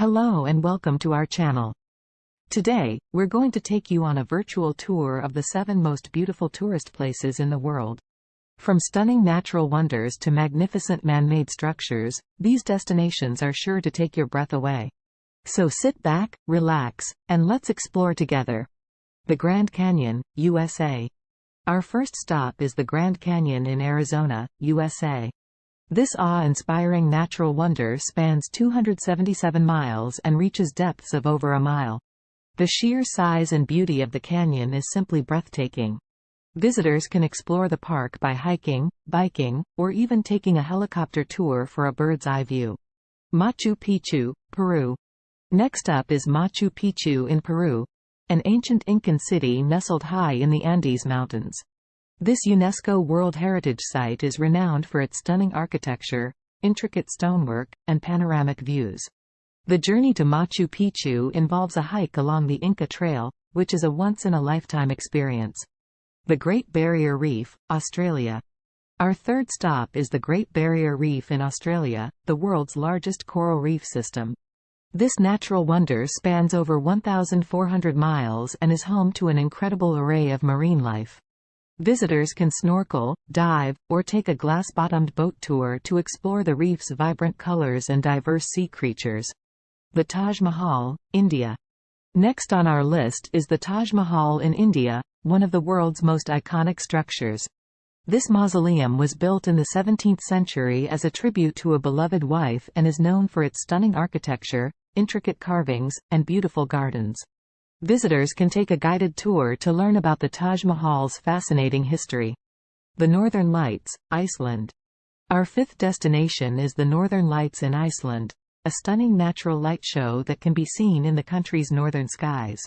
Hello and welcome to our channel. Today, we're going to take you on a virtual tour of the seven most beautiful tourist places in the world. From stunning natural wonders to magnificent man-made structures, these destinations are sure to take your breath away. So sit back, relax, and let's explore together. The Grand Canyon, USA. Our first stop is the Grand Canyon in Arizona, USA. This awe-inspiring natural wonder spans 277 miles and reaches depths of over a mile. The sheer size and beauty of the canyon is simply breathtaking. Visitors can explore the park by hiking, biking, or even taking a helicopter tour for a bird's-eye view. Machu Picchu, Peru. Next up is Machu Picchu in Peru, an ancient Incan city nestled high in the Andes Mountains. This UNESCO World Heritage Site is renowned for its stunning architecture, intricate stonework, and panoramic views. The journey to Machu Picchu involves a hike along the Inca Trail, which is a once-in-a-lifetime experience. The Great Barrier Reef, Australia. Our third stop is the Great Barrier Reef in Australia, the world's largest coral reef system. This natural wonder spans over 1,400 miles and is home to an incredible array of marine life. Visitors can snorkel, dive, or take a glass-bottomed boat tour to explore the reef's vibrant colors and diverse sea creatures. The Taj Mahal, India. Next on our list is the Taj Mahal in India, one of the world's most iconic structures. This mausoleum was built in the 17th century as a tribute to a beloved wife and is known for its stunning architecture, intricate carvings, and beautiful gardens. Visitors can take a guided tour to learn about the Taj Mahal's fascinating history. The Northern Lights, Iceland. Our fifth destination is the Northern Lights in Iceland, a stunning natural light show that can be seen in the country's northern skies.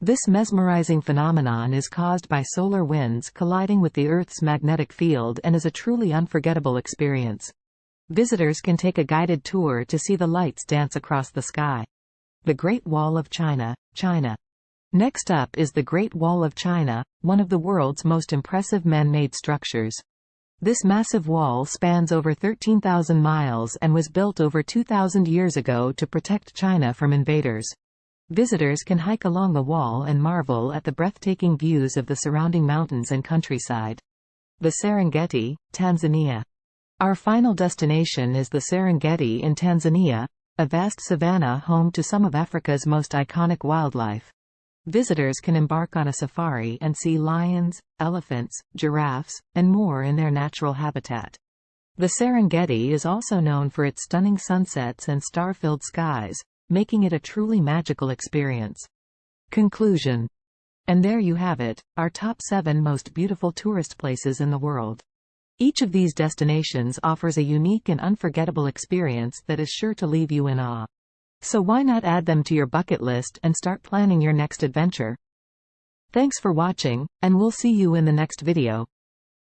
This mesmerizing phenomenon is caused by solar winds colliding with the Earth's magnetic field and is a truly unforgettable experience. Visitors can take a guided tour to see the lights dance across the sky. The Great Wall of China, China. Next up is the Great Wall of China, one of the world's most impressive man-made structures. This massive wall spans over 13,000 miles and was built over 2,000 years ago to protect China from invaders. Visitors can hike along the wall and marvel at the breathtaking views of the surrounding mountains and countryside. The Serengeti, Tanzania. Our final destination is the Serengeti in Tanzania, a vast savanna home to some of Africa's most iconic wildlife. Visitors can embark on a safari and see lions, elephants, giraffes, and more in their natural habitat. The Serengeti is also known for its stunning sunsets and star-filled skies, making it a truly magical experience. Conclusion. And there you have it, our top 7 most beautiful tourist places in the world. Each of these destinations offers a unique and unforgettable experience that is sure to leave you in awe. So why not add them to your bucket list and start planning your next adventure? Thanks for watching, and we'll see you in the next video.